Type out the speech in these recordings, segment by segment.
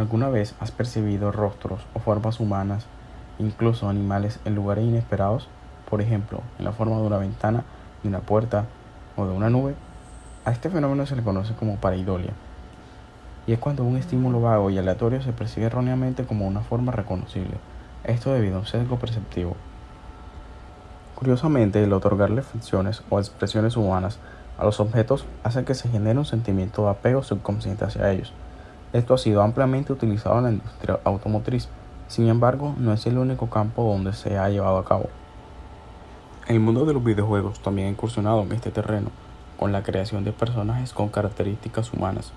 ¿Alguna vez has percibido rostros o formas humanas, incluso animales, en lugares inesperados? Por ejemplo, en la forma de una ventana, de una puerta o de una nube. A este fenómeno se le conoce como pareidolia. Y es cuando un estímulo vago y aleatorio se percibe erróneamente como una forma reconocible. Esto debido a un sesgo perceptivo. Curiosamente, el otorgarle funciones o expresiones humanas a los objetos hace que se genere un sentimiento de apego subconsciente hacia ellos. Esto ha sido ampliamente utilizado en la industria automotriz, sin embargo no es el único campo donde se ha llevado a cabo. El mundo de los videojuegos también ha incursionado en este terreno, con la creación de personajes con características humanas.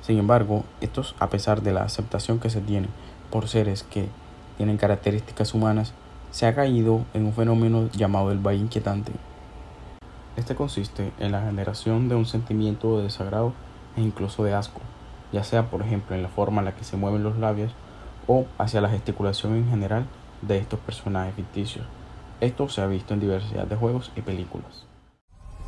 Sin embargo, estos, a pesar de la aceptación que se tiene por seres que tienen características humanas, se ha caído en un fenómeno llamado el valle inquietante. Este consiste en la generación de un sentimiento de desagrado e incluso de asco, ya sea por ejemplo en la forma en la que se mueven los labios o hacia la gesticulación en general de estos personajes ficticios. Esto se ha visto en diversidad de juegos y películas.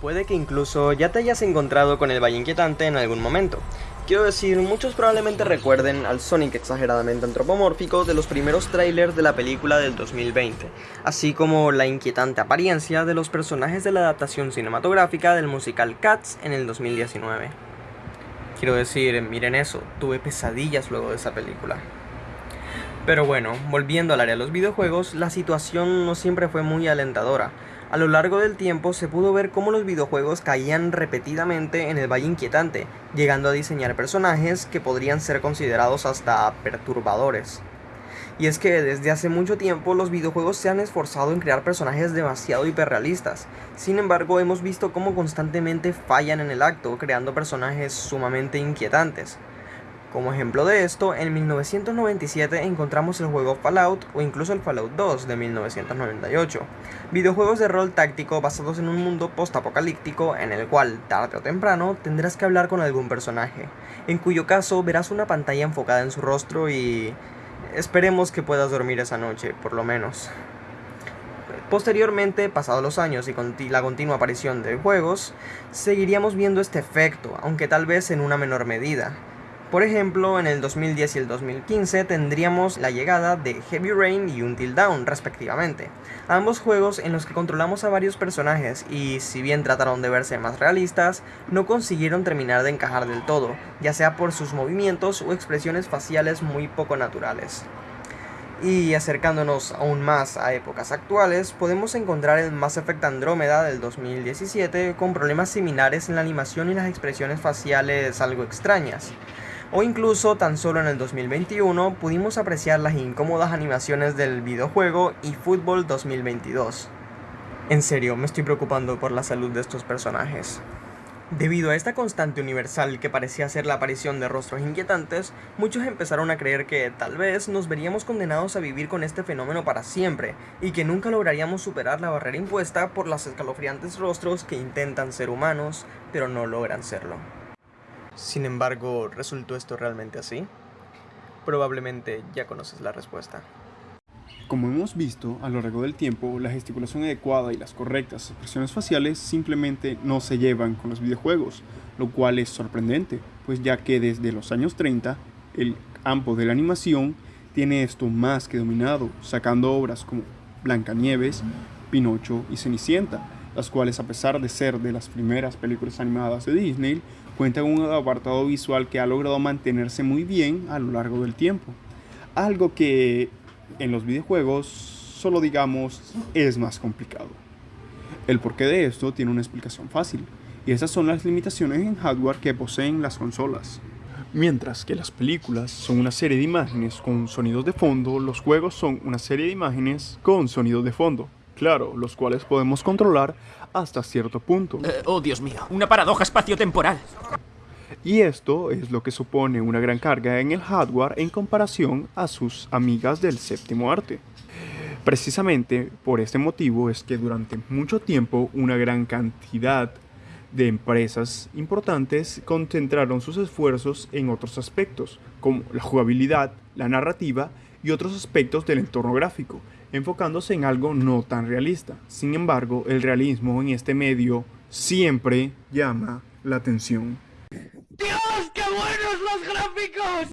Puede que incluso ya te hayas encontrado con el Valle Inquietante en algún momento. Quiero decir, muchos probablemente recuerden al Sonic exageradamente antropomórfico de los primeros trailers de la película del 2020, así como la inquietante apariencia de los personajes de la adaptación cinematográfica del musical Cats en el 2019. Quiero decir, miren eso, tuve pesadillas luego de esa película. Pero bueno, volviendo al área de los videojuegos, la situación no siempre fue muy alentadora. A lo largo del tiempo se pudo ver cómo los videojuegos caían repetidamente en el valle inquietante, llegando a diseñar personajes que podrían ser considerados hasta perturbadores. Y es que desde hace mucho tiempo los videojuegos se han esforzado en crear personajes demasiado hiperrealistas. Sin embargo, hemos visto cómo constantemente fallan en el acto, creando personajes sumamente inquietantes. Como ejemplo de esto, en 1997 encontramos el juego Fallout o incluso el Fallout 2 de 1998, videojuegos de rol táctico basados en un mundo post-apocalíptico en el cual, tarde o temprano, tendrás que hablar con algún personaje, en cuyo caso verás una pantalla enfocada en su rostro y Esperemos que puedas dormir esa noche, por lo menos. Posteriormente, pasados los años y con la continua aparición de juegos, seguiríamos viendo este efecto, aunque tal vez en una menor medida. Por ejemplo, en el 2010 y el 2015 tendríamos la llegada de Heavy Rain y Until Dawn, respectivamente. Ambos juegos en los que controlamos a varios personajes y, si bien trataron de verse más realistas, no consiguieron terminar de encajar del todo, ya sea por sus movimientos o expresiones faciales muy poco naturales. Y acercándonos aún más a épocas actuales, podemos encontrar el Mass Effect Andrómeda del 2017 con problemas similares en la animación y las expresiones faciales algo extrañas o incluso tan solo en el 2021 pudimos apreciar las incómodas animaciones del videojuego eFootball 2022. En serio, me estoy preocupando por la salud de estos personajes. Debido a esta constante universal que parecía ser la aparición de rostros inquietantes, muchos empezaron a creer que tal vez nos veríamos condenados a vivir con este fenómeno para siempre, y que nunca lograríamos superar la barrera impuesta por los escalofriantes rostros que intentan ser humanos, pero no logran serlo. Sin embargo, ¿resultó esto realmente así? Probablemente ya conoces la respuesta. Como hemos visto, a lo largo del tiempo, la gesticulación adecuada y las correctas expresiones faciales simplemente no se llevan con los videojuegos, lo cual es sorprendente, pues ya que desde los años 30, el campo de la animación tiene esto más que dominado, sacando obras como Blancanieves, Pinocho y Cenicienta, las cuales a pesar de ser de las primeras películas animadas de Disney, cuentan un apartado visual que ha logrado mantenerse muy bien a lo largo del tiempo. Algo que en los videojuegos solo digamos es más complicado. El porqué de esto tiene una explicación fácil, y esas son las limitaciones en hardware que poseen las consolas. Mientras que las películas son una serie de imágenes con sonidos de fondo, los juegos son una serie de imágenes con sonidos de fondo. Claro, los cuales podemos controlar hasta cierto punto. Eh, oh, Dios mío, una paradoja espaciotemporal. Y esto es lo que supone una gran carga en el hardware en comparación a sus amigas del séptimo arte. Precisamente por este motivo es que durante mucho tiempo una gran cantidad de empresas importantes concentraron sus esfuerzos en otros aspectos, como la jugabilidad, la narrativa y otros aspectos del entorno gráfico, enfocándose en algo no tan realista. Sin embargo, el realismo en este medio siempre llama la atención. ¡Dios, qué buenos los gráficos!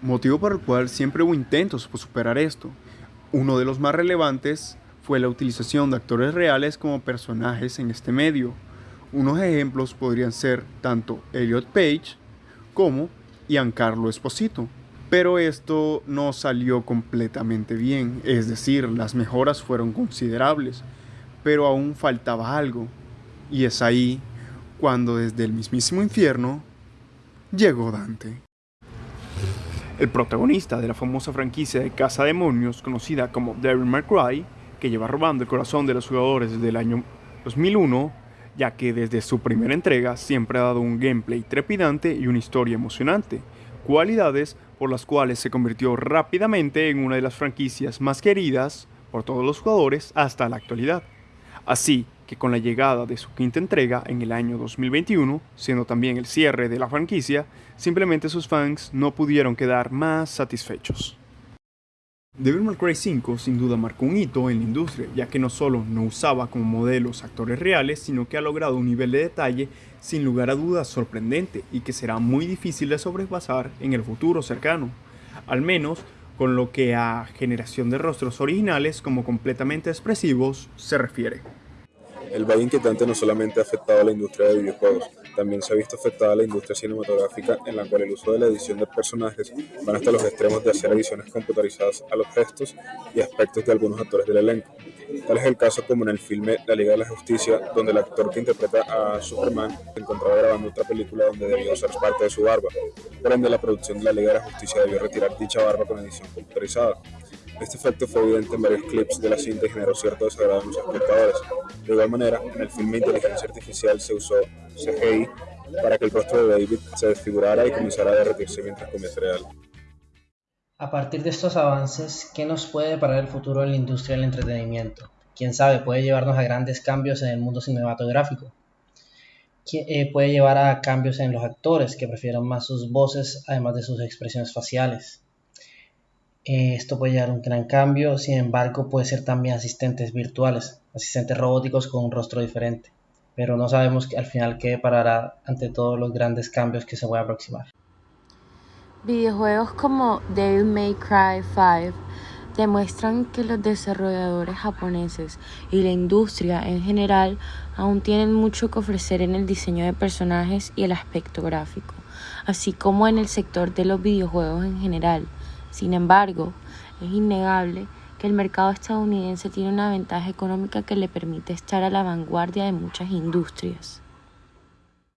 motivo por el cual siempre hubo intentos por superar esto. Uno de los más relevantes fue la utilización de actores reales como personajes en este medio. Unos ejemplos podrían ser tanto Elliot Page como Giancarlo Esposito. Pero esto no salió completamente bien, es decir, las mejoras fueron considerables, pero aún faltaba algo. Y es ahí cuando desde el mismísimo infierno llegó Dante. El protagonista de la famosa franquicia de Casa Demonios, conocida como Devil May Cry, que lleva robando el corazón de los jugadores desde el año 2001, ya que desde su primera entrega siempre ha dado un gameplay trepidante y una historia emocionante, cualidades por las cuales se convirtió rápidamente en una de las franquicias más queridas por todos los jugadores hasta la actualidad. Así que con la llegada de su quinta entrega en el año 2021, siendo también el cierre de la franquicia, simplemente sus fans no pudieron quedar más satisfechos. Devil May Cry 5 sin duda marcó un hito en la industria, ya que no solo no usaba como modelos actores reales, sino que ha logrado un nivel de detalle sin lugar a dudas sorprendente y que será muy difícil de sobrepasar en el futuro cercano, al menos con lo que a generación de rostros originales como completamente expresivos se refiere. El valle inquietante no solamente ha afectado a la industria de videojuegos, también se ha visto afectada la industria cinematográfica en la cual el uso de la edición de personajes van hasta los extremos de hacer ediciones computarizadas a los gestos y aspectos de algunos actores del elenco. Tal es el caso como en el filme La Liga de la Justicia, donde el actor que interpreta a Superman se encontraba grabando otra película donde debió ser parte de su barba. Por ende, la producción de La Liga de la Justicia debió retirar dicha barba con edición computarizada. Este efecto fue evidente en varios clips de la cinta y generó cierto desagrado en los espectadores. De igual manera, en el filme Inteligencia Artificial se usó CGI para que el rostro de David se desfigurara y comenzara a derretirse mientras comía cereal. A partir de estos avances, ¿qué nos puede deparar el futuro de la industria del entretenimiento? Quién sabe, puede llevarnos a grandes cambios en el mundo cinematográfico. Eh, puede llevar a cambios en los actores que prefieran más sus voces además de sus expresiones faciales. Eh, esto puede llevar a un gran cambio, sin embargo puede ser también asistentes virtuales, asistentes robóticos con un rostro diferente, pero no sabemos al final qué parará ante todos los grandes cambios que se pueden aproximar. Videojuegos como Devil May Cry 5 demuestran que los desarrolladores japoneses y la industria en general aún tienen mucho que ofrecer en el diseño de personajes y el aspecto gráfico, así como en el sector de los videojuegos en general. Sin embargo, es innegable que el mercado estadounidense tiene una ventaja económica que le permite estar a la vanguardia de muchas industrias.